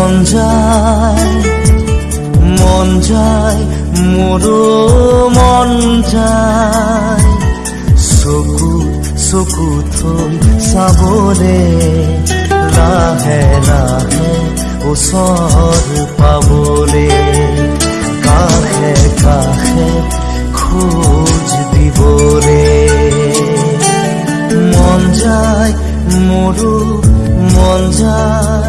মন যায় মন যায় মোৰো মন যায়। চকু চকু থৈ চাবলে লাহে লাহে ওচৰ পাবলে কাষে কাষে খোজ দিবলে। মন যায় মোৰো মন যায়।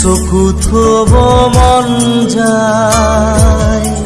চকুত থব মন যায়।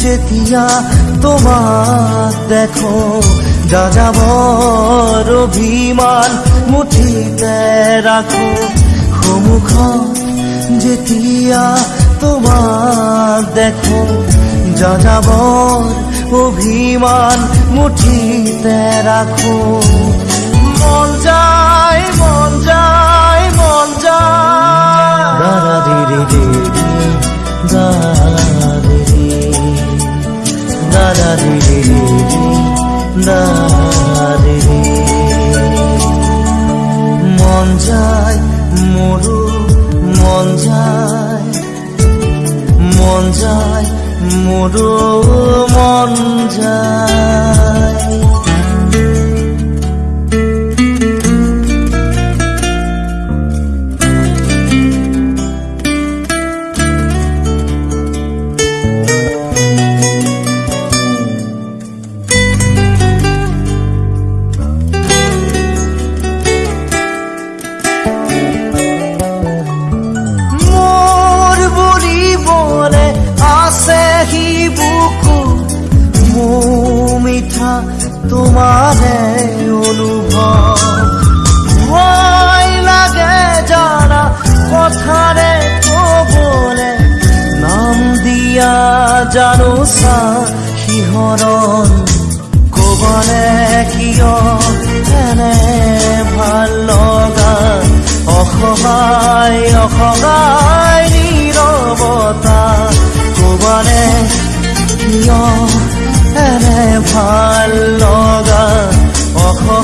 যেতিয়া তোমাক দেখো যাযাবৰ অভিমান মুঠিতে ৰাখো সন্মুখত যেতিয়া তোমাক দেখো যাযাবৰ অভিমান মুঠিতে ৰাখো মন যায় মন যায় মন যায় মন যায় মোৰো মন যায় মন যায় মোৰো মন যায় মিঠা তোমাৰে অনুভৱ ভয় লাগে জানা কথাৰে কবলে, নাম দিয়া জানো চা শিহৰণ কবলে কিয় ভালো লগা, অসহায় অসহায় নীৰৱতা কবলে কিয় এনে ভালো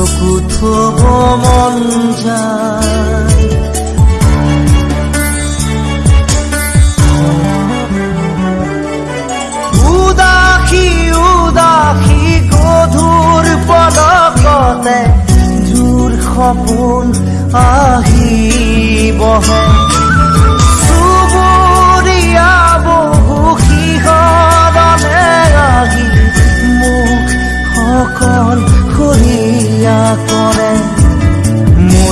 চকু থব মন যায়। উদাসী উদাসী গধুৰ পদকতে জোৰ সপোন আহি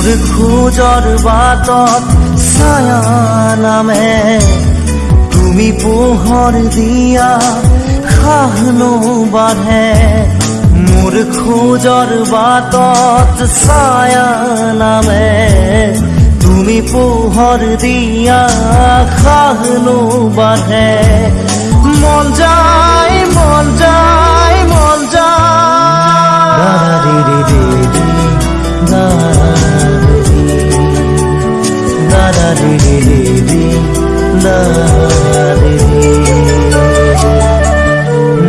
খোজৰ বাটত ছায়া নামে তুমি পোহৰ দিয়া খাহনো বাঢ়ে মোৰ খোজৰ বাটত ছায়া নামে তুমি পোহৰ দিয়া খাহনো বাঢ়ে মন যায় মন যায়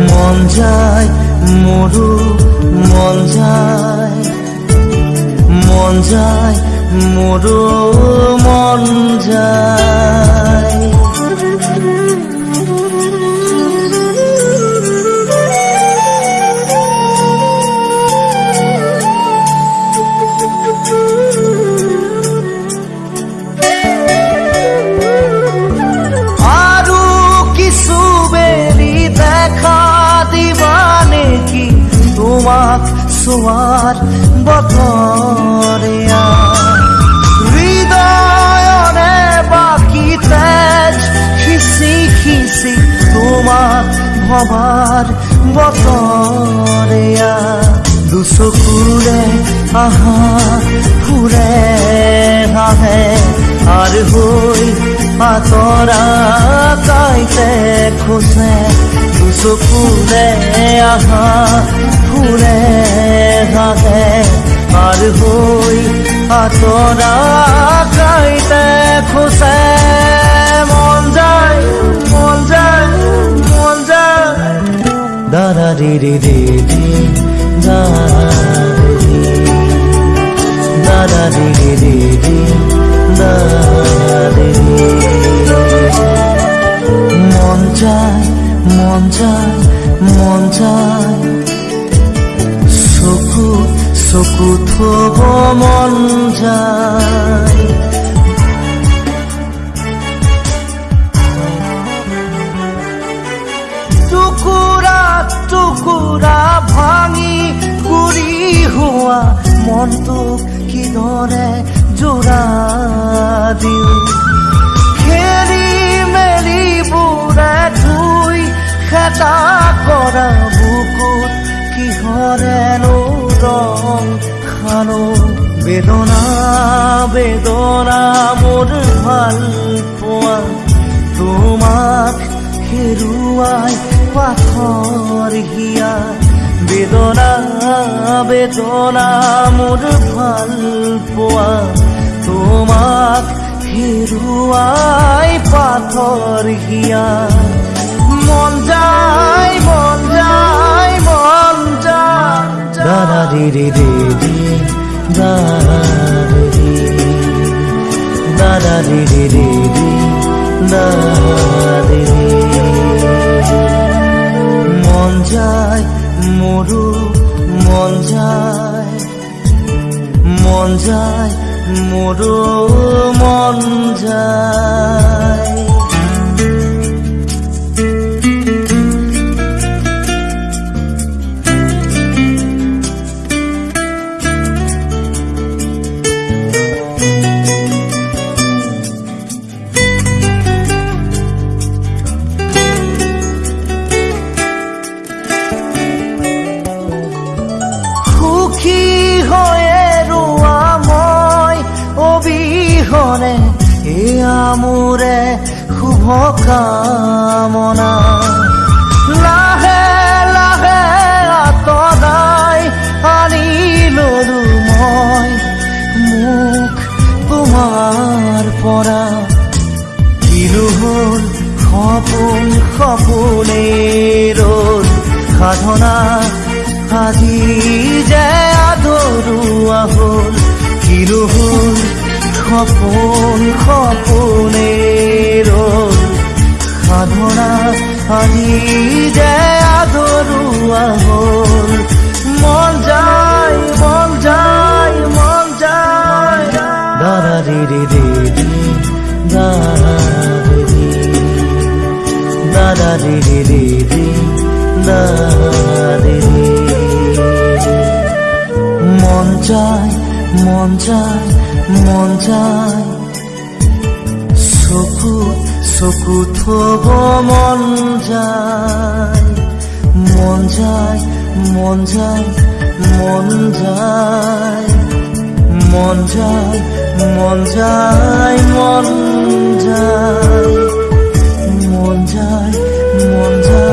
মন যায় মোৰো মন যায় মন যায় মোৰো মন যায় তোমাক চোৱাৰ বতৰীয়া হৃদয়ৰে বাকী তেজ খিচি খিচি তোমাক ভবাৰ বতৰীয়া দুচকুৰে আহা ফুৰে আহে আর হই আতরা কাইতে খোঁজে। দুচকুরে আহা ফুরে হাহে আর হই আতরা কাইতে খোঁজে মন যায় মন যায় মন যায় দাদা রে রে রে রে দাদা রে রে রে রে রে দাদা রে মন যায় মন যায় চকু চকু থব মন যায় টুকুৰা টুকুৰা ভাঙি গুৰি হোৱা মনটোক কিদৰে জোৰা খেতা কৰা বুকুত কিহৰেনো ৰং খানো বেদনা বেদনা মোৰ ভালো পোৱা। তোমাক হেৰুৱাই পাথৰ হিয়া। বেদনা বেদনা মোৰ ভালো পোৱা। তোমাক হেৰুৱাই পাথৰ হিয়া। মন যায় মন যায় মন যায় দাদা রে রে রে রে দাদা রে দাদা রে রে রে রে দাদা রে মন যায় মোৰো মন যায় মন যায় মোৰো মন যায় শুভ কামনা লাহে লাহে আঁতৰাই আনি ললো মই মোক তোমাৰ পৰা কিলো হ'ল সপোন সপোনেই ৰ'ল সাধনা আজি যে আধৰুৱা হ'ল হ'ল সপোনেই ৰ'ল সাধনা হ'ল মন যায় মন যায় মন যায় দাদা রে রে রে দাদা রে রে রে দাদা রে মন যায় মন যায় মন যায় চকু চকু থব মন যায় মন যায় মন যায় মন যায় মন যায় মন যায় মন যায় মন যায় মন যায়